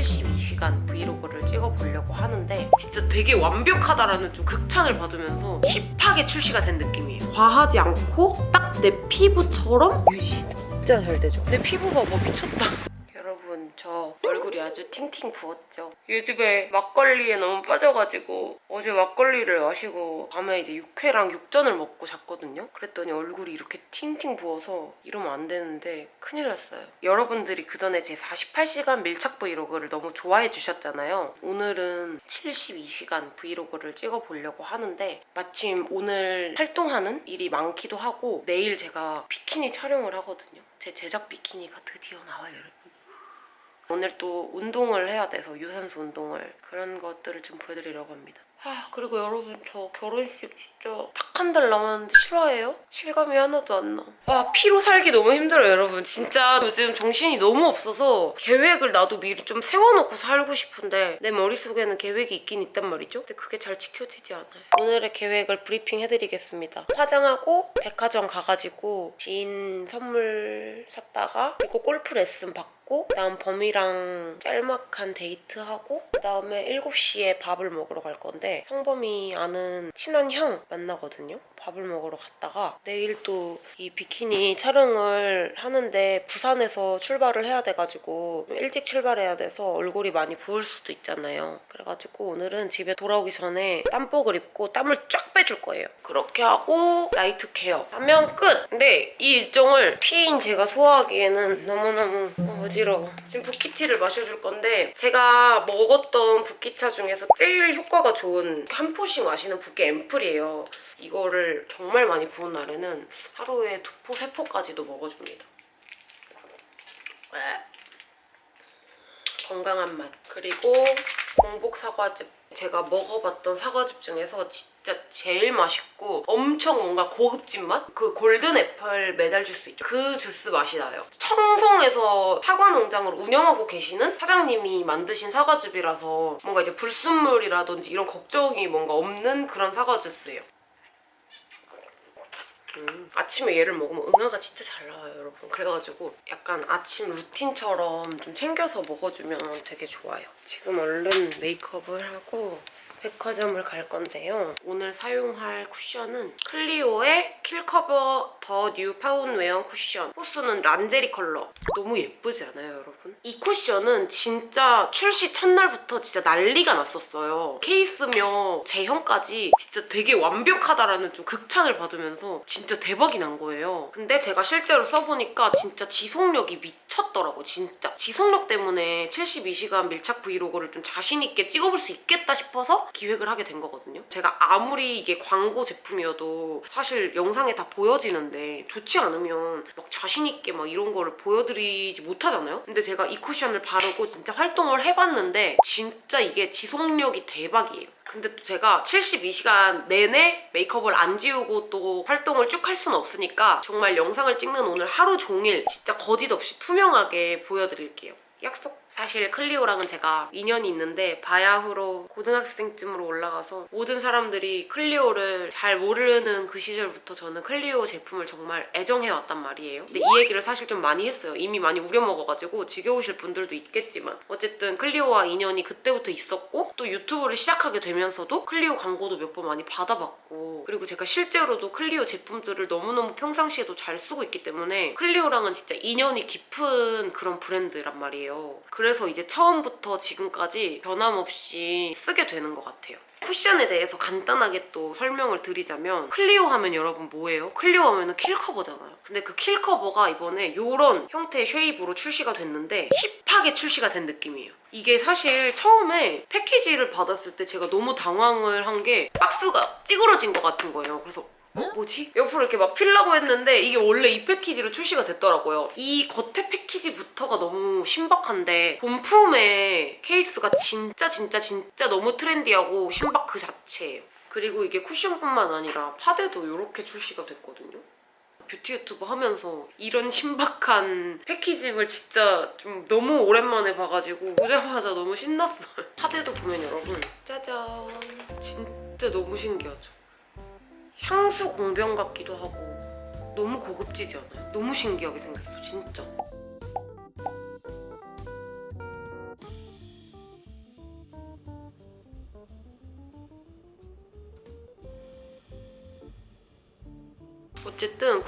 72시간 브이로그를 찍어보려고 하는데 진짜 되게 완벽하다라는 좀 극찬을 받으면서 힙하게 출시가 된 느낌이에요. 과하지 않고 딱 내 피부처럼 유지 진짜 잘 되죠. 내 피부가 뭐 미쳤다. 여러분 저 얼굴이 아주 팅팅 부었죠. 요즘에 막걸리에 너무 빠져가지고 어제 막걸리를 마시고 밤에 이제 육회랑 육전을 먹고 잤거든요. 그랬더니 얼굴이 이렇게 팅팅 부어서 이러면 안 되는데 큰일 났어요. 여러분들이 그 전에 제 48시간 밀착 브이로그를 너무 좋아해 주셨잖아요. 오늘은 72시간 브이로그를 찍어보려고 하는데 마침 오늘 활동하는 일이 많기도 하고 내일 제가 비키니 촬영을 하거든요. 제 제작 비키니가 드디어 나와요, 여러분. 오늘 또 운동을 해야 돼서 유산소 운동을 그런 것들을 좀 보여드리려고 합니다. 아 그리고 여러분 저 결혼식 진짜 딱 한 달 남았는데 실화예요? 실감이 하나도 안 나. 아 P로 살기 너무 힘들어요 여러분. 진짜 요즘 정신이 너무 없어서 계획을 나도 미리 좀 세워놓고 살고 싶은데 내 머릿속에는 계획이 있긴 있단 말이죠. 근데 그게 잘 지켜지지 않아요. 오늘의 계획을 브리핑 해드리겠습니다. 화장하고 백화점 가가지고 지인 선물 사다가 그리고 골프 레슨 받고 그다음 범이랑 짤막한 데이트하고 그다음에 7시에 밥을 먹으러 갈 건데 성범이 아는 친한 형 만나거든요. 밥을 먹으러 갔다가 내일 또 이 비키니 촬영을 하는데 부산에서 출발을 해야 돼가지고 좀 일찍 출발해야 돼서 얼굴이 많이 부을 수도 있잖아요. 그래가지고 오늘은 집에 돌아오기 전에 땀복을 입고 땀을 쫙 빼줄 거예요. 그렇게 하고 night care 하면 끝! 근데 이 일정을 P인 제가 소화하기에는 너무너무 어지러워. 지금 붓기티를 마셔줄 건데 제가 먹었던 붓기차 중에서 제일 효과가 좋은 한 포씩 마시는 붓기 앰플이에요. 이거를 정말 많이 부은 날에는 하루에 두 포, 세 포까지도 먹어줍니다. 네. 건강한 맛. 그리고 공복 사과즙. 제가 먹어봤던 사과즙 중에서 진짜 제일 맛있고 엄청 뭔가 고급진 맛? 그 골든 애플 메달 주스 있죠? 그 주스 맛이 나요. 청송에서 사과 농장을 운영하고 계시는 사장님이 만드신 사과즙이라서 뭔가 이제 불순물이라든지 이런 걱정이 뭔가 없는 그런 사과 주스예요. 음, 아침에 얘를 먹으면 응아가 진짜 잘 나와요 여러분. 그래가지고 약간 아침 루틴처럼 좀 챙겨서 먹어주면 되게 좋아요. 지금 얼른 메이크업을 하고 백화점을 갈 건데요. 오늘 사용할 쿠션은 클리오의 킬커버 더 뉴 파운웨어 쿠션. 호수는 란제리 컬러. 너무 예쁘지 않아요 여러분? 이 쿠션은 진짜 출시 첫날부터 진짜 난리가 났었어요. 케이스며 제형까지 진짜 되게 완벽하다라는 좀 극찬을 받으면서 진짜 대박이 난 거예요. 근데 제가 실제로 써보니까 진짜 지속력이 미쳤더라고 진짜. 지속력 때문에 72시간 밀착 브이로그를 좀 자신 있게 찍어볼 수 있겠다 싶어서 기획을 하게 된 거거든요. 제가 아무리 이게 광고 제품이어도 사실 영상에 다 보여지는데 좋지 않으면 막 자신 있게 막 이런 거를 보여드리지 못하잖아요? 근데 제가 이 쿠션을 바르고 진짜 활동을 해봤는데 진짜 이게 지속력이 대박이에요. 근데 또 제가 72시간 내내 메이크업을 안 지우고 또 활동을 쭉 할 수는 없으니까 정말 영상을 찍는 오늘 하루 종일 진짜 거짓 없이 투명하게 보여드릴게요. 약속! 사실 클리오랑은 제가 인연이 있는데 바야흐로 고등학생쯤으로 올라가서 모든 사람들이 클리오를 잘 모르는 그 시절부터 저는 클리오 제품을 정말 애정해왔단 말이에요. 근데 이 얘기를 사실 좀 많이 했어요. 이미 많이 우려먹어가지고 지겨우실 분들도 있겠지만 어쨌든 클리오와 인연이 그때부터 있었고 또 유튜브를 시작하게 되면서도 클리오 광고도 몇 번 많이 받아봤고 그리고 제가 실제로도 클리오 제품들을 너무너무 평상시에도 잘 쓰고 있기 때문에 클리오랑은 진짜 인연이 깊은 그런 브랜드란 말이에요. 그래 서 이제 처음부터 지금까지 변함없이 쓰게 되는 것 같아요. 쿠션에 대해서 간단하게 또 설명을 드리자면 클리오 하면 여러분 뭐예요? 클리오 하면 킬커버잖아요. 근데 그 킬 커버가 이번에 이런 형태의 shape으로 출시가 됐는데 힙하게 출시가 된 느낌이에요. 이게 사실 처음에 패키지를 받았을 때 제가 너무 당황을 한 게 박스가 찌그러진 것 같은 거예요. 그래서 어? 뭐지? 옆으로 이렇게 막 필라고 했는데 이게 원래 이 패키지로 출시가 됐더라고요. 이 겉에 패키지부터가 너무 신박한데 본품의 케이스가 진짜 진짜 진짜 너무 트렌디하고 신박 그 자체예요. 그리고 이게 쿠션뿐만 아니라 파데도 이렇게 출시가 됐거든요. 뷰티 유튜브 하면서 이런 신박한 패키징을 진짜 좀 너무 오랜만에 봐가지고 보자마자 너무 신났어요. 파데도 보면 여러분 짜잔 진짜 너무 신기하죠. 향수 공병 같기도 하고 너무 고급지지 않아요? 너무 신기하게 생겼어 진짜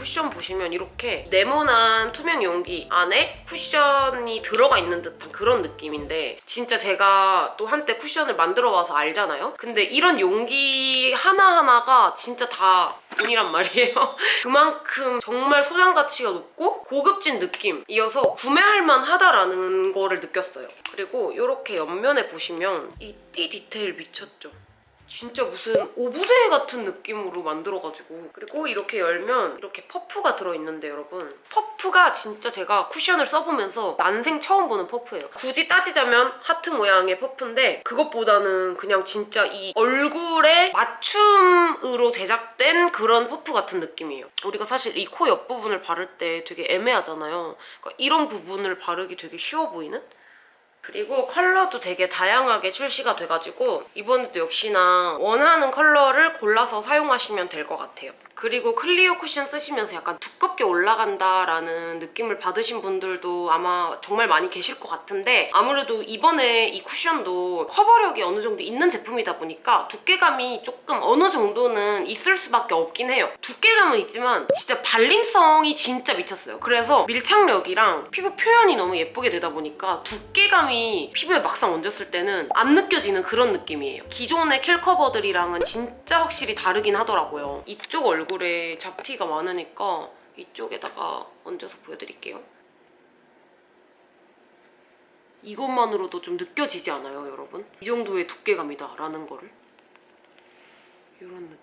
쿠션 보시면 이렇게 네모난 투명 용기 안에 쿠션이 들어가 있는 듯한 그런 느낌인데 진짜 제가 또 한때 쿠션을 만들어 와서 알잖아요? 근데 이런 용기 하나하나가 진짜 다 돈이란 말이에요. 그만큼 정말 소장 가치가 높고 고급진 느낌이어서 구매할 만하다라는 거를 느꼈어요. 그리고 이렇게 옆면에 보시면 이 띠 디테일 미쳤죠? 진짜 무슨 오브제 같은 느낌으로 만들어가지고. 그리고 이렇게 열면 이렇게 퍼프가 들어있는데 여러분. 퍼프가 진짜 제가 쿠션을 써보면서 난생 처음 보는 퍼프예요. 굳이 따지자면 하트 모양의 퍼프인데 그것보다는 그냥 진짜 이 얼굴에 맞춤으로 제작된 그런 퍼프 같은 느낌이에요. 우리가 사실 이 코 옆부분을 바를 때 되게 애매하잖아요. 그러니까 이런 부분을 바르기 되게 쉬워 보이는? 그리고 컬러도 되게 다양하게 출시가 돼가지고 이번에도 역시나 원하는 컬러를 골라서 사용하시면 될 것 같아요. 그리고 클리오 쿠션 쓰시면서 약간 두껍게 올라간다라는 느낌을 받으신 분들도 아마 정말 많이 계실 것 같은데 아무래도 이번에 이 쿠션도 커버력이 어느 정도 있는 제품이다 보니까 두께감이 조금 어느 정도는 있을 수밖에 없긴 해요. 두께감은 있지만 진짜 발림성이 진짜 미쳤어요. 그래서 밀착력이랑 피부 표현이 너무 예쁘게 되다 보니까 두께감이 피부에 막상 얹었을 때는 안 느껴지는 그런 느낌이에요. 기존의 킬 커버들이랑은 진짜 확실히 다르긴 하더라고요. 이쪽 얼굴 에 잡티가 많으니까 이쪽에다가 얹어서 보여드릴게요. 이것만으로도 좀 느껴지지 않아요, 여러분? 이 정도의 두께감이다라는 거를. 이런 느낌.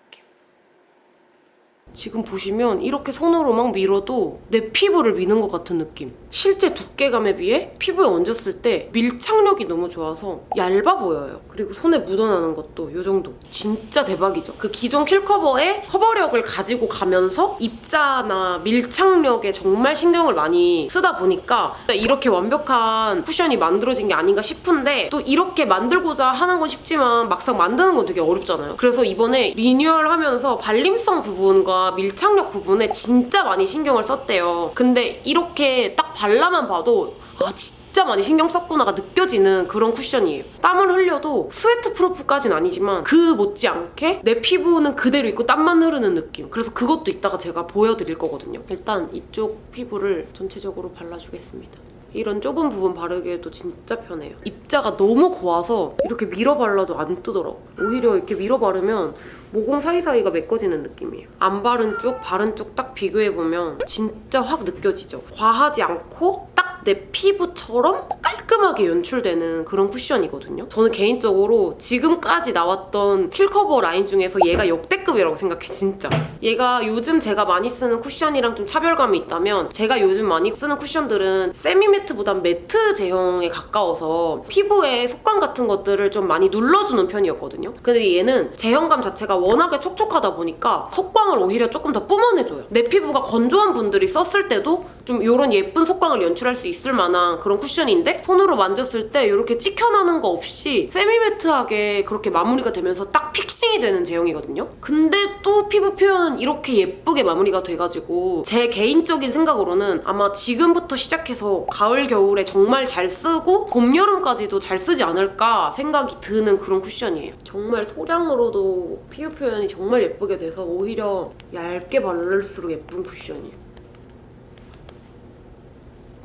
지금 보시면 이렇게 손으로 막 밀어도 내 피부를 미는 것 같은 느낌. 실제 두께감에 비해 피부에 얹었을 때 밀착력이 너무 좋아서 얇아 보여요. 그리고 손에 묻어나는 것도 이 정도. 진짜 대박이죠. 그 기존 킬커버의 커버력을 가지고 가면서 입자나 밀착력에 정말 신경을 많이 쓰다 보니까 이렇게 완벽한 쿠션이 만들어진 게 아닌가 싶은데 또 이렇게 만들고자 하는 건 쉽지만 막상 만드는 건 되게 어렵잖아요. 그래서 이번에 리뉴얼하면서 발림성 부분과 밀착력 부분에 진짜 많이 신경을 썼대요. 근데 이렇게 딱 발라만 봐도 아 진짜 많이 신경 썼구나가 느껴지는 그런 쿠션이에요. 땀을 흘려도 sweat proof까진 아니지만 그 못지않게 내 피부는 그대로 있고 땀만 흐르는 느낌. 그래서 그것도 이따가 제가 보여드릴 거거든요. 일단 이쪽 피부를 전체적으로 발라주겠습니다. 이런 좁은 부분 바르기에도 진짜 편해요. 입자가 너무 고와서 이렇게 밀어 발라도 안 뜨더라고. 오히려 이렇게 밀어 바르면 모공 사이사이가 메꿔지는 느낌이에요. 안 바른 쪽, 바른 쪽 딱 비교해보면 진짜 확 느껴지죠? 과하지 않고 딱 내 피부처럼 깔끔하게 연출되는 그런 쿠션이거든요. 저는 개인적으로 지금까지 나왔던 킬커버 라인 중에서 얘가 역대급이라고 생각해, 진짜. 얘가 요즘 제가 많이 쓰는 쿠션이랑 좀 차별감이 있다면 제가 요즘 많이 쓰는 쿠션들은 semi-matte보단 matte 제형에 가까워서 피부에 속광 같은 것들을 좀 많이 눌러주는 편이었거든요. 근데 얘는 제형감 자체가 워낙에 촉촉하다 보니까 속광을 오히려 조금 더 뿜어내줘요. 내 피부가 건조한 분들이 썼을 때도 좀 이런 예쁜 속광을 연출할 수 있을 만한 그런 쿠션인데 손으로 만졌을 때 이렇게 찍혀나는 거 없이 세미매트하게 그렇게 마무리가 되면서 딱 픽싱이 되는 제형이거든요. 근데 또 피부 표현은 이렇게 예쁘게 마무리가 돼가지고 제 개인적인 생각으로는 아마 지금부터 시작해서 가을 겨울에 정말 잘 쓰고 봄 여름까지도 잘 쓰지 않을까 생각이 드는 그런 쿠션이에요. 정말 소량으로도 피부 표현이 정말 예쁘게 돼서 오히려 얇게 바를수록 예쁜 쿠션이에요.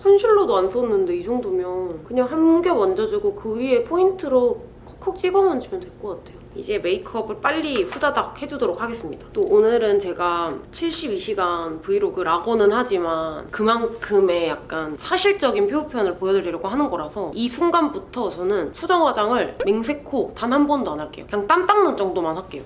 컨실러도 안 썼는데 이 정도면 그냥 한 겹 얹어주고 그 위에 포인트로 콕콕 찍어 만지면 될 것 같아요. 이제 메이크업을 빨리 후다닥 해주도록 하겠습니다. 또 오늘은 제가 72시간 브이로그라고는 하지만 그만큼의 약간 사실적인 피부 표현을 보여드리려고 하는 거라서 이 순간부터 저는 수정 화장을 맹세코 단 한 번도 안 할게요. 그냥 땀 닦는 정도만 할게요.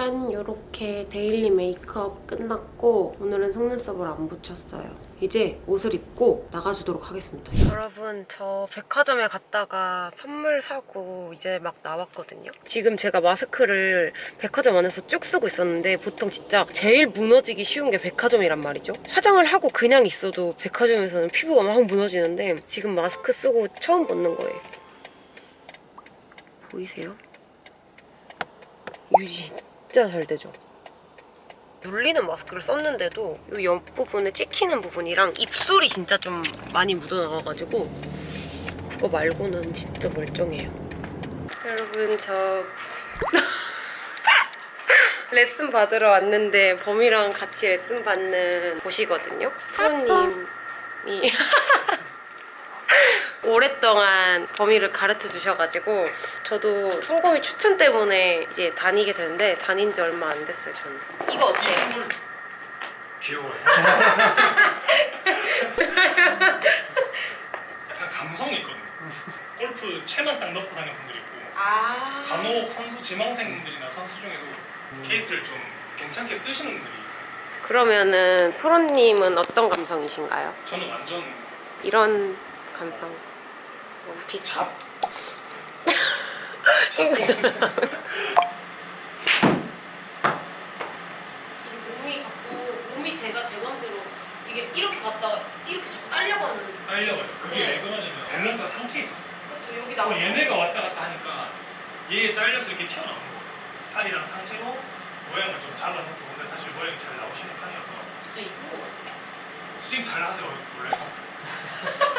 짠! 이렇게 daily 메이크업 끝났고 오늘은 속눈썹을 안 붙였어요. 이제 옷을 입고 나가주도록 하겠습니다. 여러분 저 백화점에 갔다가 선물 사고 이제 막 나왔거든요. 지금 제가 마스크를 백화점 안에서 쭉 쓰고 있었는데 보통 진짜 제일 무너지기 쉬운 게 백화점이란 말이죠. 화장을 하고 그냥 있어도 백화점에서는 피부가 막 무너지는데 지금 마스크 쓰고 처음 벗는 거예요. 보이세요? 유지 진짜 잘 되죠? 눌리는 마스크를 썼는데도 이 옆부분에 찍히는 부분이랑 입술이 진짜 좀 많이 묻어나와가지고 그거 말고는 진짜 멀쩡해요. 여러분 저 레슨 받으러 왔는데 범이랑 같이 레슨 받는 곳이거든요. 프로님이 오랫동안 범이를 가르쳐 주셔가지고 저도 성범이 추천 때문에 이제 다니게 되는데 다닌 지 얼마 안 됐어요 저는. 이거 어때요? 귀여워요. 약간 감성이 있거든요. 골프 채만 딱 넣고 다니는 분들이 있고 아. 간혹 선수 지망생들이나 선수 중에도 케이스를 좀 괜찮게 쓰시는 분들이 있어요. 그러면은 프로님은 어떤 감성이신가요? 저는 완전 이런 감성. 원피스. 잡 잡고 몸이 자꾸 몸이 제가 제 맘대로 이게 이렇게 갔다가 이렇게 자꾸 딸려고 하는. 딸려가요. 그게 네. 왜 그러냐면 밸런스가 상체에 있었어요. 그렇죠 여기 어, 나오죠. 얘네가 왔다 갔다 하니까 얘 딸려서 이렇게 튀어나오는 거예요. 팔이랑 상체로 모양을 좀 잡아놓고 근데 사실 모양이 잘 나오시는 편이어서 진짜 이쁜 것 같아. 스윙 잘 하세요 원래.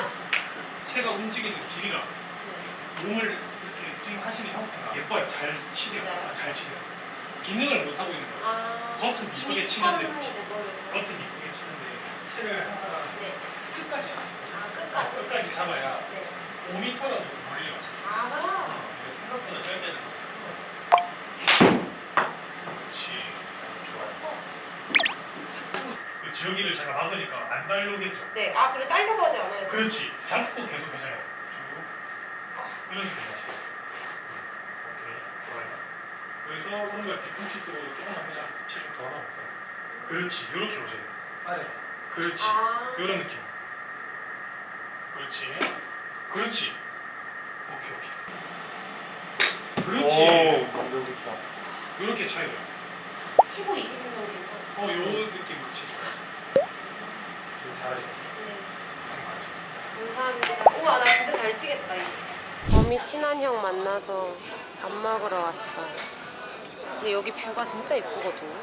채가 움직이는 길이가 네. 몸을 이렇게 스윙하시는 형태가 예뻐요. 잘 치세요. 아, 잘 치세요. 기능을 못 하고 있는 거예요. 아. 이미 이쁘게 치는데. 겉은 이쁘게 치는데 채를 항상 네. 끝까지 잡아요. 아 끝까지. 끝까지 잡아야 네. 5m라도 멀리 없어요. 아. 이게 생각보다 짧잖아. 그렇지. 좋아요. 그 지역이를 제가 막으니까 안 달려오겠죠. 네. 아 그래 딸려고 하지 않아요. 그렇지. 잡고 계속 계세요. 쭉. 이런 식으로 하시죠. 오케이. 좋아요. 여기서 오른발 뒤꿈치 쪽으로 조금만 회전 체중 더 나올까요? 그렇지. 이렇게 오세요. 아래. 그렇지. 아. 이런 느낌. 그렇지. 그렇지. 오케이 오케이. 그렇지. 만들겠어. 이렇게 차이가. 15, 20분 정도. 어, 요 치세요. 이거 잘하셨어. 네. 고생. 감사합니다. 우와 나 진짜 잘 치겠다. 범이 친한 형 만나서 밥 먹으러 왔어요. 근데 여기 뷰가 진짜 예쁘거든요.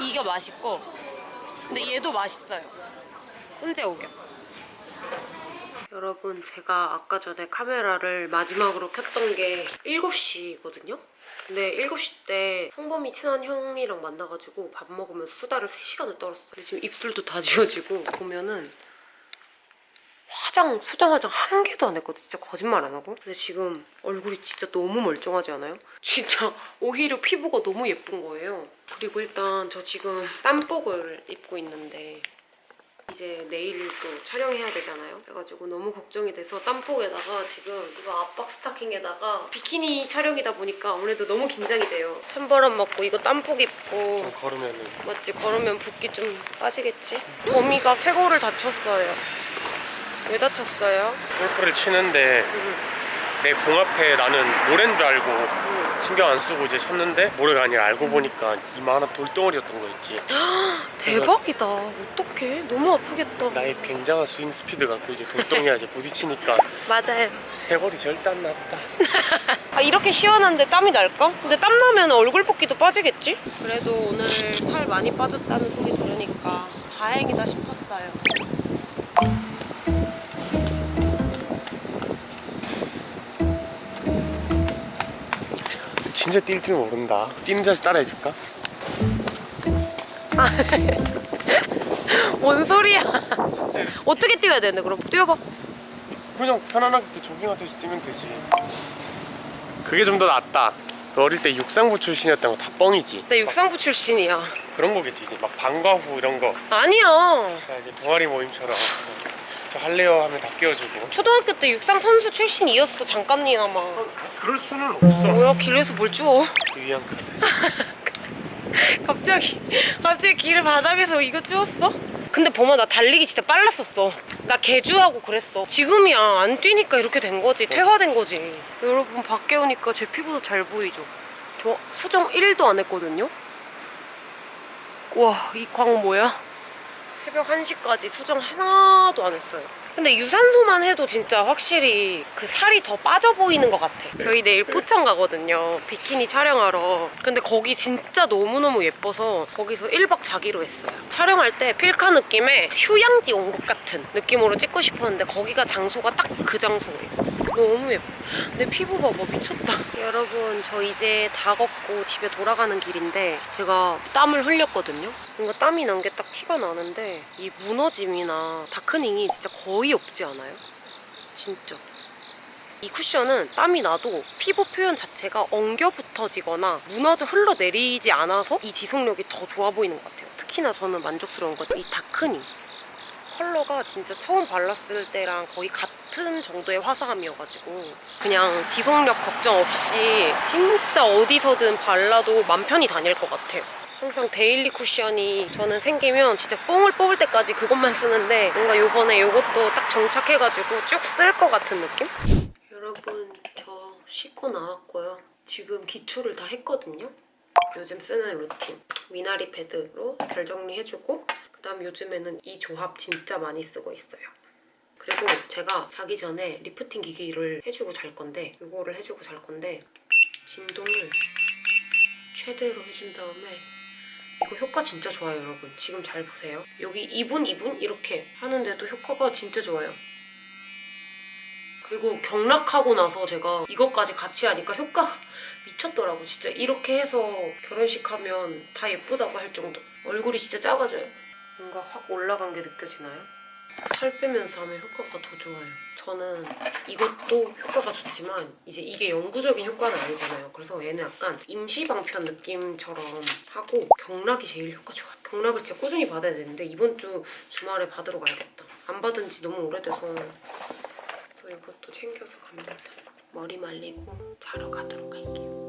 이게 맛있고 근데 얘도 맛있어요. 훈제 오겹. 여러분 제가 아까 전에 카메라를 마지막으로 켰던 게 7시거든요? 근데 7시 때 성범이 친한 형이랑 만나가지고 밥 먹으면서 수다를 3시간을 떨었어요. 근데 지금 입술도 다 지워지고 보면은 화장, 수정 화장 한 개도 안 했거든. 진짜 거짓말 안 하고. 근데 지금 얼굴이 진짜 너무 멀쩡하지 않아요? 진짜 오히려 피부가 너무 예쁜 거예요. 그리고 일단 저 지금 땀복을 입고 있는데 이제 내일 또 촬영해야 되잖아요. 그래가지고 너무 걱정이 돼서 땀복에다가 지금 이거 압박 스타킹에다가 비키니 촬영이다 보니까 아무래도 너무 긴장이 돼요. 찬바람 맞고 이거 땀복 입고 걸으면은 맞지? 걸으면 붓기 좀 빠지겠지? 범이가 쇄골을 다쳤어요. 왜 다쳤어요? 골프를 치는데 내공 앞에 나는 모래인 줄 알고 신경 안 쓰고 이제 쳤는데 모래가 아니라 알고 보니까 이만한 돌덩어리였던 거 있지. 대박이다. 어떡해. 너무 아프겠다. 나의 굉장한 스윙 스피드 갖고 이제 돌덩이에 이제 부딪히니까 맞아요. 쇄골이 절대 안 났다. 아 이렇게 시원한데 땀이 날까? 근데 땀 나면 얼굴 붓기도 빠지겠지? 그래도 오늘 살 많이 빠졌다는 소리 들으니까 다행이다 싶었어요. 진짜 뛸 줄 모른다. 뛰는 자세 따라해줄까? 뭔 소리야? 어떻게 뛰어야 되는데 그럼 뛰어봐. 그냥 편안하게 조깅하듯이 뛰면 되지. 그게 좀 더 낫다. 그 어릴 때 육상부 출신이었던 거 다 뻥이지. 나 육상부 출신이야. 그런 거겠지. 이제 막 방과 후 이런 거. 아니야. 동아리 모임처럼 저 할래요 하면 다 끼워주고. 초등학교 때 육상 선수 출신이었어 잠깐이나마. 그럴 수는 없어. 뭐야 길에서 뭘 주워? 유의한 카드. 갑자기 갑자기 길 바닥에서 이거 주웠어? 근데 범아 나 달리기 진짜 빨랐었어 나 개주하고 그랬어 지금이야 안 뛰니까 이렇게 된 거지 퇴화된 거지 여러분 밖에 오니까 제 피부도 잘 보이죠 저 수정 1도 안 했거든요 와이 광 뭐야 새벽 1시까지 수정 하나도 안 했어요. 근데 유산소만 해도 진짜 확실히 그 살이 더 빠져 보이는 것 같아. 저희 내일 포천 가거든요. 비키니 촬영하러. 근데 거기 진짜 너무너무 예뻐서 거기서 1박 자기로 했어요. 촬영할 때 필카 느낌의 휴양지 온 것 같은 느낌으로 찍고 싶었는데 거기가 장소가 딱 그 장소예요 너무 예뻐. 내 피부 봐봐 미쳤다. 여러분 저 이제 다 걷고 집에 돌아가는 길인데 제가 땀을 흘렸거든요. 뭔가 땀이 난 게 딱 티가 나는데 이 무너짐이나 다크닝이 진짜 거의 없지 않아요? 진짜. 이 쿠션은 땀이 나도 피부 표현 자체가 엉겨 붙어지거나 무너져 흘러내리지 않아서 이 지속력이 더 좋아 보이는 것 같아요. 특히나 저는 만족스러운 건 이 다크닝. 컬러가 진짜 처음 발랐을 때랑 거의 같은 정도의 화사함이어가지고 그냥 지속력 걱정 없이 진짜 어디서든 발라도 맘 편히 다닐 것 같아요. 항상 daily 쿠션이 저는 생기면 진짜 뽕을 뽑을 때까지 그것만 쓰는데 뭔가 요번에 요것도 딱 정착해가지고 쭉 쓸 것 같은 느낌? 여러분 저 씻고 나왔고요. 지금 기초를 다 했거든요. 요즘 쓰는 루틴 미나리 패드로 결 정리해주고 그다음 요즘에는 이 조합 진짜 많이 쓰고 있어요. 그리고 제가 자기 전에 리프팅 기기를 해주고 잘 건데 이거를 해주고 잘 건데 진동을 최대로 해준 다음에 이거 효과 진짜 좋아요 여러분. 지금 잘 보세요. 여기 2분 2분 이렇게 하는데도 효과가 진짜 좋아요. 그리고 경락하고 나서 제가 이것까지 같이 하니까 효과 미쳤더라고 진짜 이렇게 해서 결혼식 하면 다 예쁘다고 할 정도. 얼굴이 진짜 작아져요. 뭔가 확 올라간 게 느껴지나요? 살 빼면서 하면 효과가 더 좋아요. 저는 이것도 효과가 좋지만 이제 이게 영구적인 효과는 아니잖아요. 그래서 얘는 약간 임시방편 느낌처럼 하고 경락이 제일 효과 좋아요. 경락을 진짜 꾸준히 받아야 되는데 이번 주 주말에 받으러 가야겠다. 안 받은 지 너무 오래돼서. 그래서 이것도 챙겨서 갑니다. 머리 말리고 자러 가도록 할게요